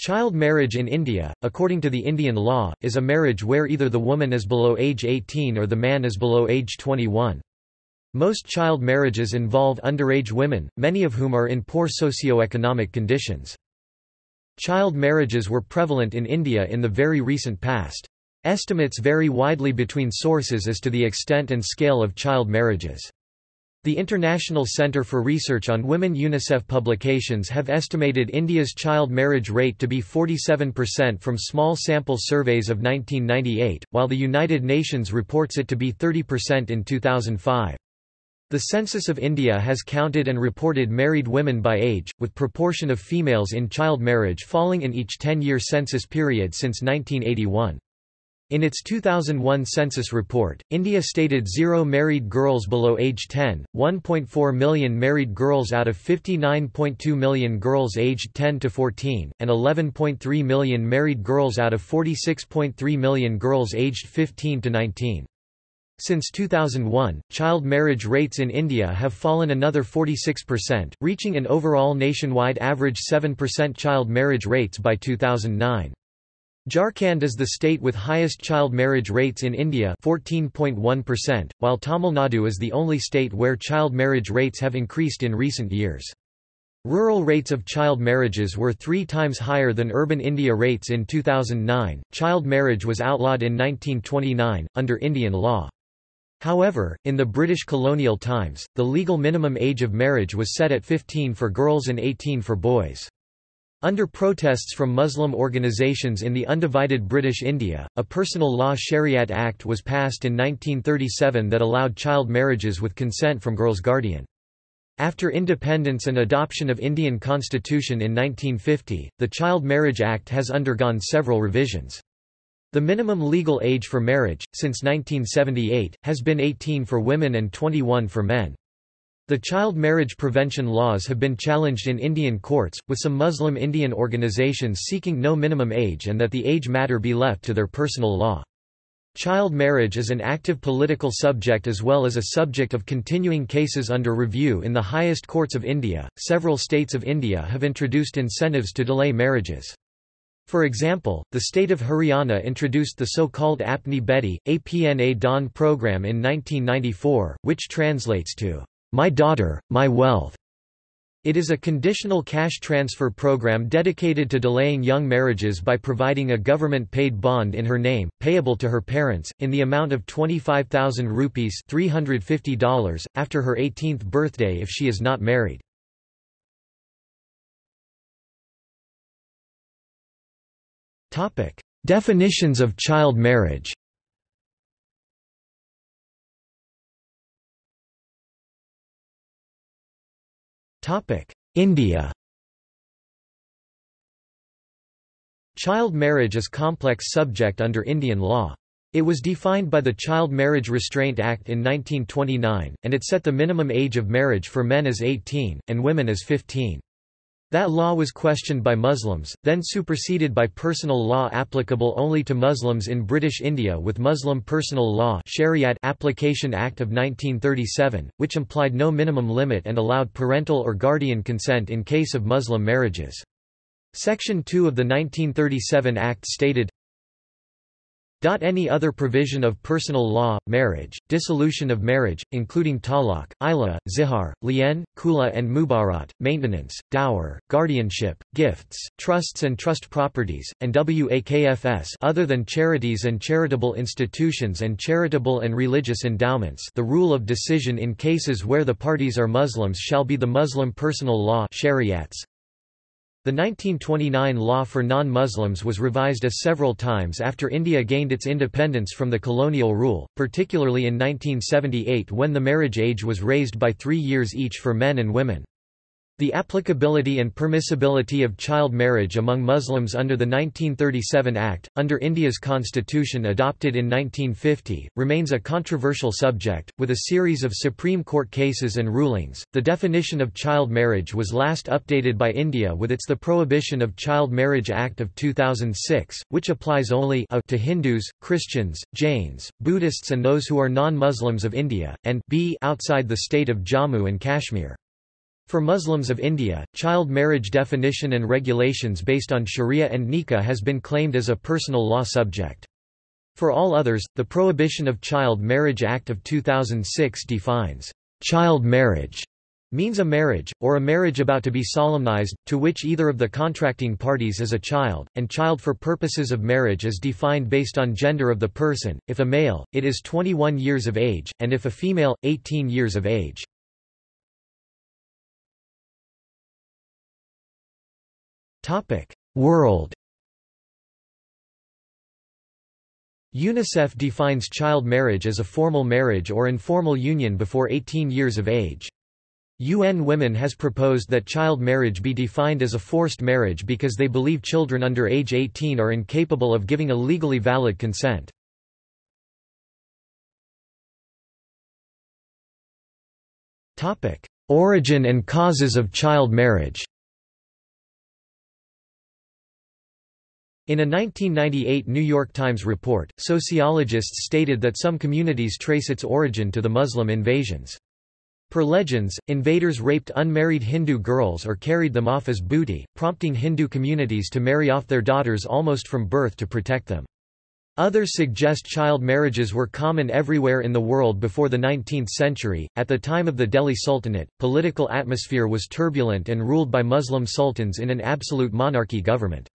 Child marriage in India, according to the Indian law, is a marriage where either the woman is below age 18 or the man is below age 21. Most child marriages involve underage women, many of whom are in poor socio-economic conditions. Child marriages were prevalent in India in the very recent past. Estimates vary widely between sources as to the extent and scale of child marriages. The International Centre for Research on Women UNICEF publications have estimated India's child marriage rate to be 47% from small sample surveys of 1998, while the United Nations reports it to be 30% in 2005. The Census of India has counted and reported married women by age, with proportion of females in child marriage falling in each 10-year census period since 1981. In its 2001 census report, India stated zero married girls below age 10, 1.4 million married girls out of 59.2 million girls aged 10 to 14, and 11.3 million married girls out of 46.3 million girls aged 15 to 19. Since 2001, child marriage rates in India have fallen another 46%, reaching an overall nationwide average 7% child marriage rates by 2009. Jharkhand is the state with highest child marriage rates in India 14.1%, while Tamil Nadu is the only state where child marriage rates have increased in recent years. Rural rates of child marriages were three times higher than urban India rates in 2009. Child marriage was outlawed in 1929, under Indian law. However, in the British colonial times, the legal minimum age of marriage was set at 15 for girls and 18 for boys. Under protests from Muslim organizations in the undivided British India, a personal law Shariat Act was passed in 1937 that allowed child marriages with consent from girl's guardian. After independence and adoption of Indian constitution in 1950, the Child Marriage Act has undergone several revisions. The minimum legal age for marriage, since 1978, has been 18 for women and 21 for men. The child marriage prevention laws have been challenged in Indian courts, with some Muslim Indian organizations seeking no minimum age and that the age matter be left to their personal law. Child marriage is an active political subject as well as a subject of continuing cases under review in the highest courts of India. Several states of India have introduced incentives to delay marriages. For example, the state of Haryana introduced the so-called Apni Beti, APNA Dhan program in 1994, which translates to my Daughter, My Wealth. It is a conditional cash transfer program dedicated to delaying young marriages by providing a government-paid bond in her name, payable to her parents, in the amount of 25,000 rupees $350, after her 18th birthday if she is not married. Definitions of child marriage India Child marriage is complex subject under Indian law. It was defined by the Child Marriage Restraint Act in 1929, and it set the minimum age of marriage for men as 18, and women as 15. That law was questioned by Muslims, then superseded by personal law applicable only to Muslims in British India with Muslim Personal Law Shariat Application Act of 1937, which implied no minimum limit and allowed parental or guardian consent in case of Muslim marriages. Section 2 of the 1937 Act stated, any other provision of personal law, marriage, dissolution of marriage, including talaq, ila, zihar, lian, khula and mubarat, maintenance, dower, guardianship, gifts, trusts and trust properties, and wakfs other than charities and charitable institutions and charitable and religious endowments the rule of decision in cases where the parties are Muslims shall be the Muslim personal law shariats, the 1929 law for non-Muslims was revised as several times after India gained its independence from the colonial rule, particularly in 1978 when the marriage age was raised by three years each for men and women. The applicability and permissibility of child marriage among Muslims under the 1937 Act, under India's constitution adopted in 1950, remains a controversial subject, with a series of Supreme Court cases and rulings. The definition of child marriage was last updated by India with its The Prohibition of Child Marriage Act of 2006, which applies only a to Hindus, Christians, Jains, Buddhists, and those who are non Muslims of India, and b outside the state of Jammu and Kashmir. For Muslims of India, child marriage definition and regulations based on sharia and nikah has been claimed as a personal law subject. For all others, the Prohibition of Child Marriage Act of 2006 defines child marriage means a marriage, or a marriage about to be solemnized, to which either of the contracting parties is a child, and child for purposes of marriage is defined based on gender of the person, if a male, it is 21 years of age, and if a female, 18 years of age. World UNICEF defines child marriage as a formal marriage or informal union before 18 years of age. UN Women has proposed that child marriage be defined as a forced marriage because they believe children under age 18 are incapable of giving a legally valid consent. Origin and causes of child marriage In a 1998 New York Times report, sociologists stated that some communities trace its origin to the Muslim invasions. Per legends, invaders raped unmarried Hindu girls or carried them off as booty, prompting Hindu communities to marry off their daughters almost from birth to protect them. Others suggest child marriages were common everywhere in the world before the 19th century. At the time of the Delhi Sultanate, political atmosphere was turbulent and ruled by Muslim sultans in an absolute monarchy government.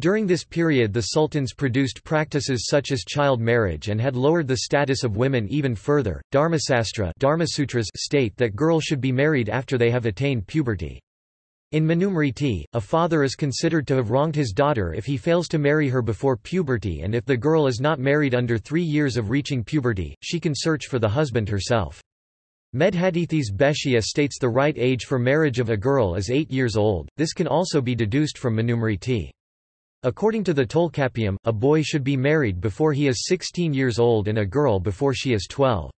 During this period the sultans produced practices such as child marriage and had lowered the status of women even further. Dharmasastra Dharmasutras state that girls should be married after they have attained puberty. In Manusmriti, a father is considered to have wronged his daughter if he fails to marry her before puberty and if the girl is not married under three years of reaching puberty, she can search for the husband herself. Medhatithi's Bhashya states the right age for marriage of a girl is 8 years old, this can also be deduced from Manusmriti. According to the Tolkappiyam, a boy should be married before he is 16 years old and a girl before she is 12.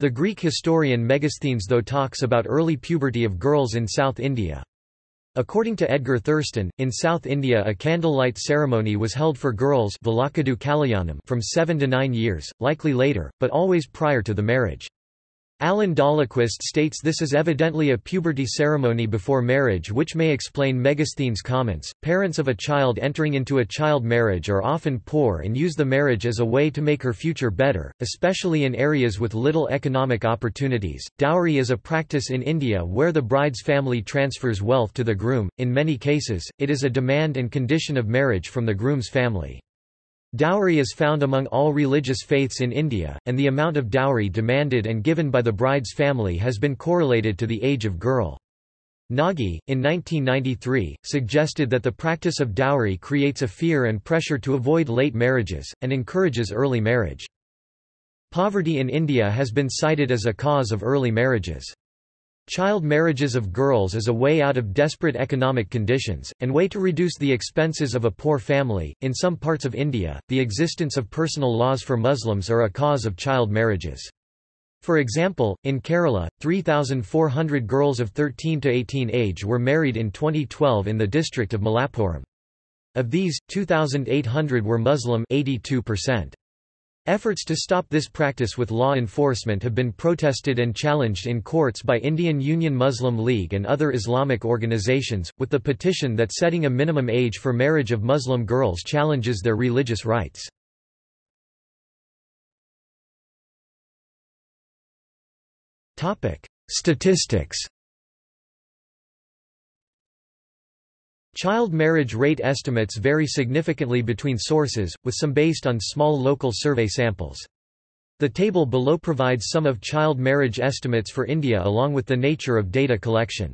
The Greek historian Megasthenes though talks about early puberty of girls in South India. According to Edgar Thurston, in South India a candlelight ceremony was held for girls from 7 to 9 years, likely later, but always prior to the marriage. Allan Dahlquist states this is evidently a puberty ceremony before marriage which may explain Megasthenes' comments. Parents of a child entering into a child marriage are often poor and use the marriage as a way to make her future better, especially in areas with little economic opportunities. Dowry is a practice in India where the bride's family transfers wealth to the groom. In many cases, it is a demand and condition of marriage from the groom's family. Dowry is found among all religious faiths in India, and the amount of dowry demanded and given by the bride's family has been correlated to the age of girl. Nagi, in 1993, suggested that the practice of dowry creates a fear and pressure to avoid late marriages, and encourages early marriage. Poverty in India has been cited as a cause of early marriages. Child marriages of girls is a way out of desperate economic conditions, and way to reduce the expenses of a poor family. In some parts of India, the existence of personal laws for Muslims are a cause of child marriages. For example, in Kerala, 3,400 girls of 13 to 18 age were married in 2012 in the district of Malappuram. Of these, 2,800 were Muslim 82%. Efforts to stop this practice with law enforcement have been protested and challenged in courts by Indian Union Muslim League and other Islamic organizations, with the petition that setting a minimum age for marriage of Muslim girls challenges their religious rights. Statistics Child marriage rate estimates vary significantly between sources, with some based on small local survey samples. The table below provides some of child marriage estimates for India along with the nature of data collection.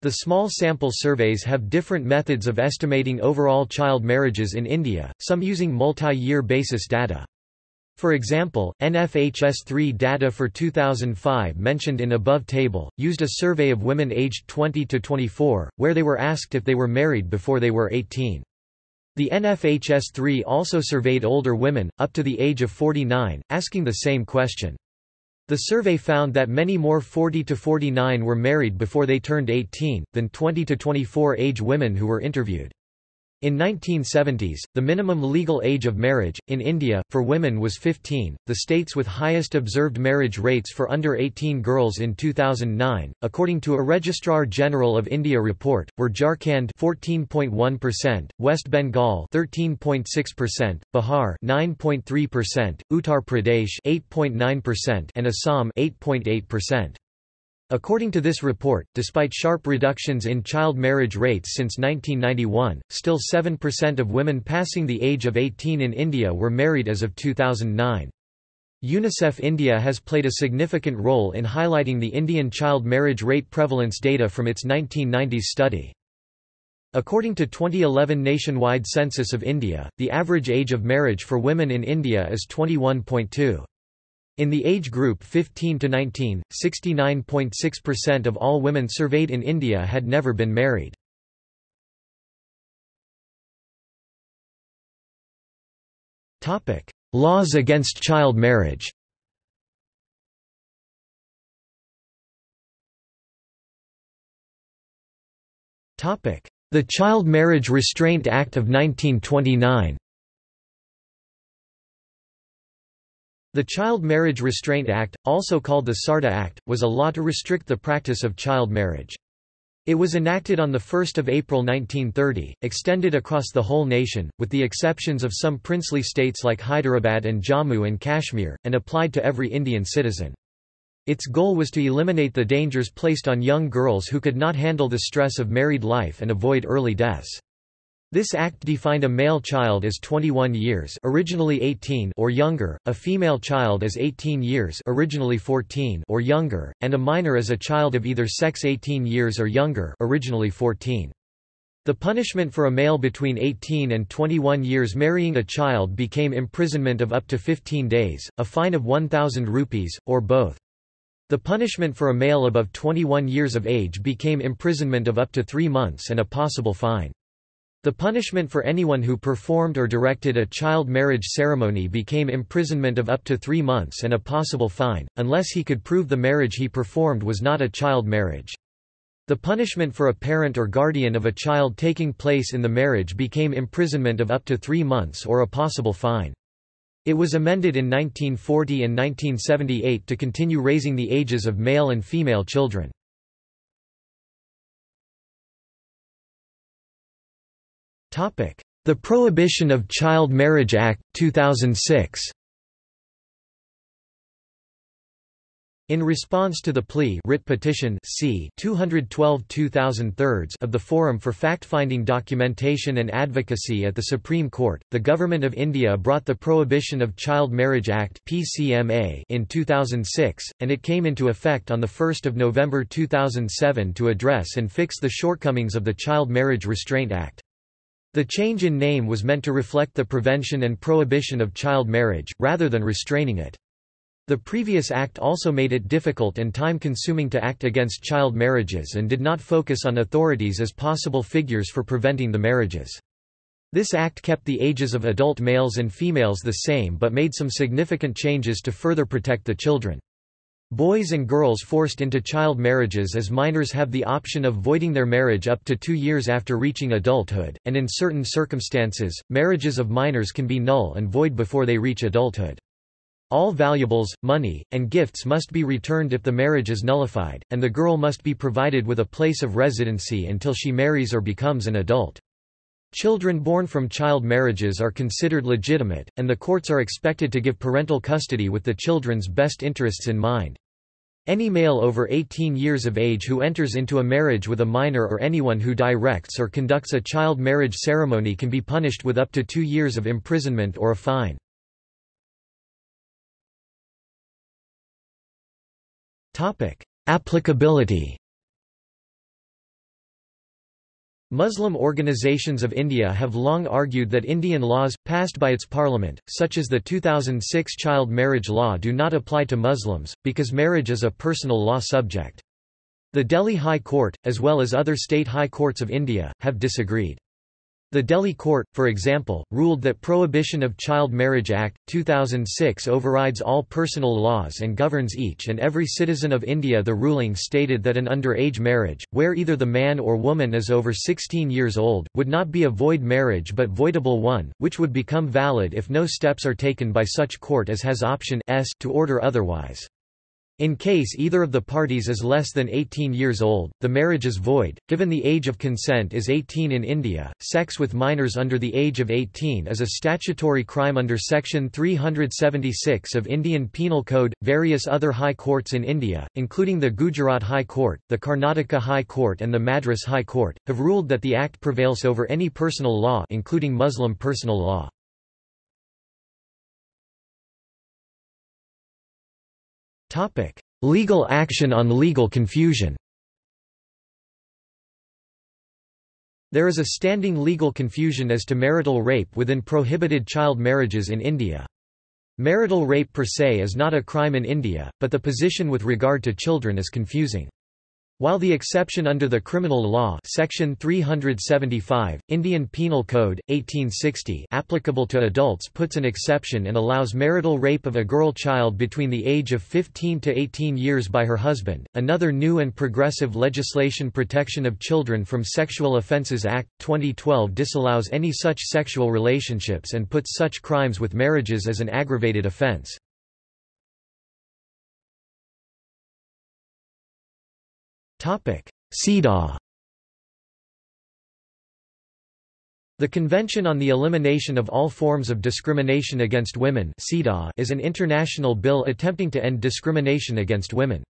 The small sample surveys have different methods of estimating overall child marriages in India, some using multi-year basis data. For example, NFHS3 data for 2005 mentioned in above table, used a survey of women aged 20 to 24, where they were asked if they were married before they were 18. The NFHS3 also surveyed older women, up to the age of 49, asking the same question. The survey found that many more 40 to 49 were married before they turned 18, than 20 to 24 age women who were interviewed. In 1970s, the minimum legal age of marriage, in India, for women was 15. The states with highest observed marriage rates for under 18 girls in 2009, according to a Registrar General of India report, were Jharkhand 14.1%, West Bengal 13.6%, Bihar 9.3%, Uttar Pradesh 8.9%, and Assam 8.8%. According to this report, despite sharp reductions in child marriage rates since 1991, still 7% of women passing the age of 18 in India were married as of 2009. UNICEF India has played a significant role in highlighting the Indian child marriage rate prevalence data from its 1990s study. According to 2011 nationwide census of India, the average age of marriage for women in India is 21.2. In the age group 15 to 19, 69.6% of all women surveyed in India had never been married. Topic: Laws against child marriage. Topic: The Child Marriage Restraint Act of 1929. The Child Marriage Restraint Act, also called the SARDA Act, was a law to restrict the practice of child marriage. It was enacted on 1 April 1930, extended across the whole nation, with the exceptions of some princely states like Hyderabad and Jammu and Kashmir, and applied to every Indian citizen. Its goal was to eliminate the dangers placed on young girls who could not handle the stress of married life and avoid early deaths. This act defined a male child as 21 years originally 18 or younger, a female child as 18 years originally 14 or younger, and a minor as a child of either sex 18 years or younger originally 14. The punishment for a male between 18 and 21 years marrying a child became imprisonment of up to 15 days, a fine of 1,000 rupees, or both. The punishment for a male above 21 years of age became imprisonment of up to three months and a possible fine. The punishment for anyone who performed or directed a child marriage ceremony became imprisonment of up to three months and a possible fine, unless he could prove the marriage he performed was not a child marriage. The punishment for a parent or guardian of a child taking place in the marriage became imprisonment of up to three months or a possible fine. It was amended in 1940 and 1978 to continue raising the ages of male and female children. The Prohibition of Child Marriage Act, 2006 In response to the plea writ petition C 212 of the Forum for Fact-Finding Documentation and Advocacy at the Supreme Court, the Government of India brought the Prohibition of Child Marriage Act PCMA in 2006, and it came into effect on 1 November 2007 to address and fix the shortcomings of the Child Marriage Restraint Act. The change in name was meant to reflect the prevention and prohibition of child marriage, rather than restraining it. The previous act also made it difficult and time-consuming to act against child marriages and did not focus on authorities as possible figures for preventing the marriages. This act kept the ages of adult males and females the same but made some significant changes to further protect the children. Boys and girls forced into child marriages as minors have the option of voiding their marriage up to two years after reaching adulthood, and in certain circumstances, marriages of minors can be null and void before they reach adulthood. All valuables, money, and gifts must be returned if the marriage is nullified, and the girl must be provided with a place of residency until she marries or becomes an adult. Children born from child marriages are considered legitimate, and the courts are expected to give parental custody with the children's best interests in mind. Any male over 18 years of age who enters into a marriage with a minor or anyone who directs or conducts a child marriage ceremony can be punished with up to two years of imprisonment or a fine. Applicability Muslim organizations of India have long argued that Indian laws, passed by its parliament, such as the 2006 child marriage law do not apply to Muslims, because marriage is a personal law subject. The Delhi High Court, as well as other state high courts of India, have disagreed. The Delhi court, for example, ruled that Prohibition of Child Marriage Act, 2006 overrides all personal laws and governs each and every citizen of India The ruling stated that an underage marriage, where either the man or woman is over 16 years old, would not be a void marriage but voidable one, which would become valid if no steps are taken by such court as has option S to order otherwise. In case either of the parties is less than 18 years old, the marriage is void. Given the age of consent is 18 in India, sex with minors under the age of 18 is a statutory crime under Section 376 of Indian Penal Code. Various other high courts in India, including the Gujarat High Court, the Karnataka High Court, and the Madras High Court, have ruled that the Act prevails over any personal law, including Muslim personal law. Topic: Legal action on legal confusion. There is a standing legal confusion as to marital rape within prohibited child marriages in India. Marital rape per se is not a crime in India, but the position with regard to children is confusing. While the exception under the criminal law section 375, Indian Penal Code, 1860 applicable to adults puts an exception and allows marital rape of a girl child between the age of 15 to 18 years by her husband, another new and progressive legislation Protection of Children from Sexual Offences Act, 2012 disallows any such sexual relationships and puts such crimes with marriages as an aggravated offence. CEDAW The Convention on the Elimination of All Forms of Discrimination Against Women is an international bill attempting to end discrimination against women.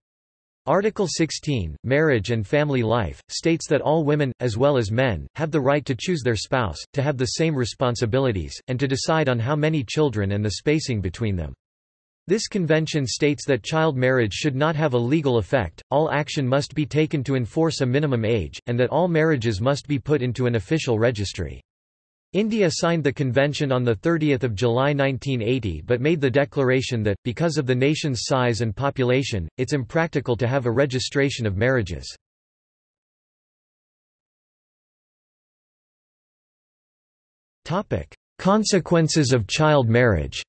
Article 16, Marriage and Family Life, states that all women, as well as men, have the right to choose their spouse, to have the same responsibilities, and to decide on how many children and the spacing between them. This convention states that child marriage should not have a legal effect, all action must be taken to enforce a minimum age, and that all marriages must be put into an official registry. India signed the convention on 30 July 1980 but made the declaration that, because of the nation's size and population, it's impractical to have a registration of marriages. Consequences of child marriage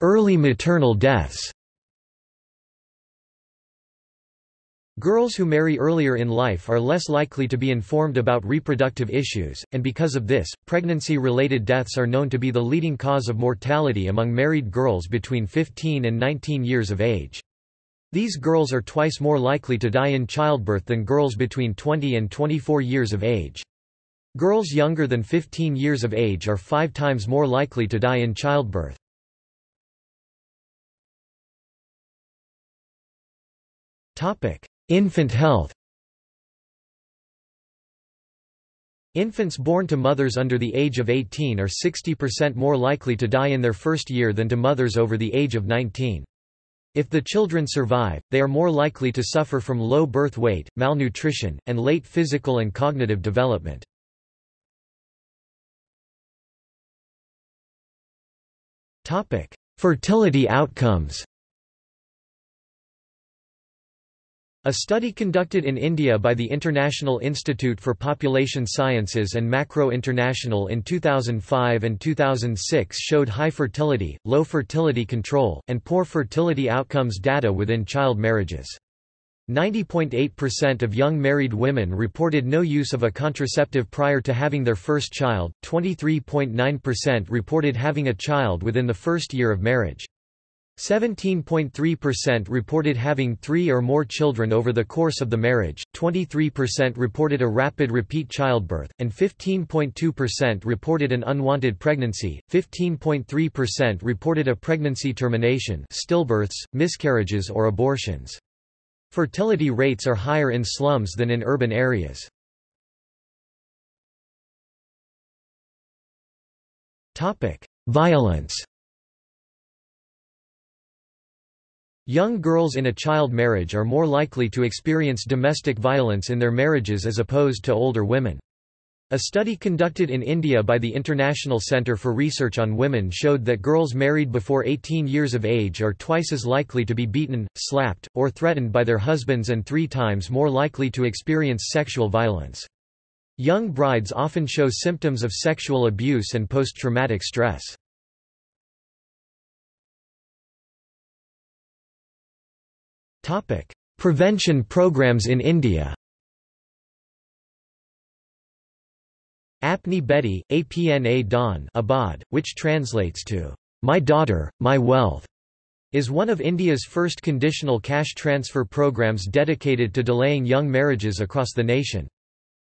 Early maternal deaths Girls who marry earlier in life are less likely to be informed about reproductive issues, and because of this, pregnancy-related deaths are known to be the leading cause of mortality among married girls between 15 and 19 years of age. These girls are twice more likely to die in childbirth than girls between 20 and 24 years of age. Girls younger than 15 years of age are five times more likely to die in childbirth. Infant health Infants born to mothers under the age of 18 are 60% more likely to die in their first year than to mothers over the age of 19. If the children survive, they are more likely to suffer from low birth weight, malnutrition, and late physical and cognitive development. Fertility outcomes A study conducted in India by the International Institute for Population Sciences and Macro International in 2005 and 2006 showed high fertility, low fertility control, and poor fertility outcomes data within child marriages. 90.8% of young married women reported no use of a contraceptive prior to having their first child, 23.9% reported having a child within the first year of marriage. 17.3% reported having three or more children over the course of the marriage, 23% reported a rapid repeat childbirth, and 15.2% reported an unwanted pregnancy, 15.3% reported a pregnancy termination stillbirths, miscarriages or abortions. Fertility rates are higher in slums than in urban areas. Violence Young girls in a child marriage are more likely to experience domestic violence in their marriages as opposed to older women. A study conducted in India by the International Centre for Research on Women showed that girls married before 18 years of age are twice as likely to be beaten, slapped, or threatened by their husbands and three times more likely to experience sexual violence. Young brides often show symptoms of sexual abuse and post-traumatic stress. Prevention programs in India Apni Beti, Apna Dhan Abad, which translates to, My Daughter, My Wealth, is one of India's first conditional cash transfer programs dedicated to delaying young marriages across the nation.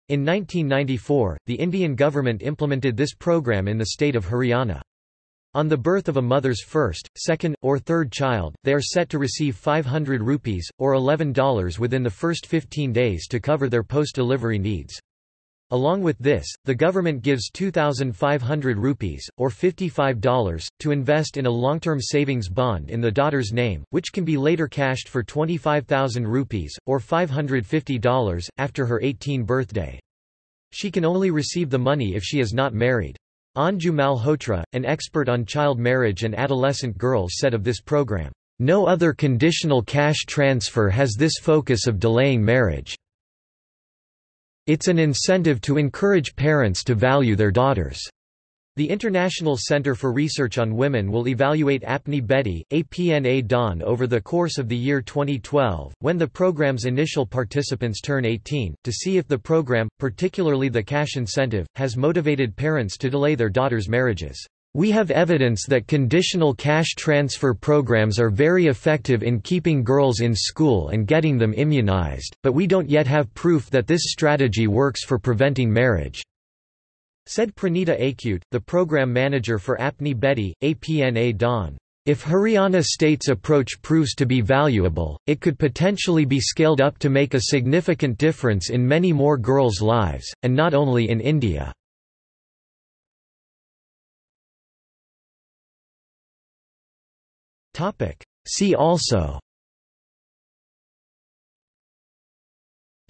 In 1994, the Indian government implemented this program in the state of Haryana. On the birth of a mother's first, second, or third child, they are set to receive 500 rupees, or $11 within the first 15 days to cover their post-delivery needs. Along with this, the government gives 2,500 rupees, or $55, to invest in a long-term savings bond in the daughter's name, which can be later cashed for 25,000 rupees, or $550, after her 18th birthday. She can only receive the money if she is not married. Anju Malhotra, an expert on child marriage and adolescent girls said of this program, "...no other conditional cash transfer has this focus of delaying marriage." It's an incentive to encourage parents to value their daughters. The International Center for Research on Women will evaluate Apni Beti, APNA Dhan over the course of the year 2012, when the program's initial participants turn 18, to see if the program, particularly the cash incentive, has motivated parents to delay their daughters' marriages. We have evidence that conditional cash transfer programs are very effective in keeping girls in school and getting them immunized, but we don't yet have proof that this strategy works for preventing marriage," said Pranita Achyut, the program manager for Apni Beti, APNA Dhan. If Haryana state's approach proves to be valuable, it could potentially be scaled up to make a significant difference in many more girls' lives, and not only in India. See also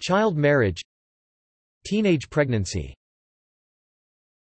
Child marriage Teenage pregnancy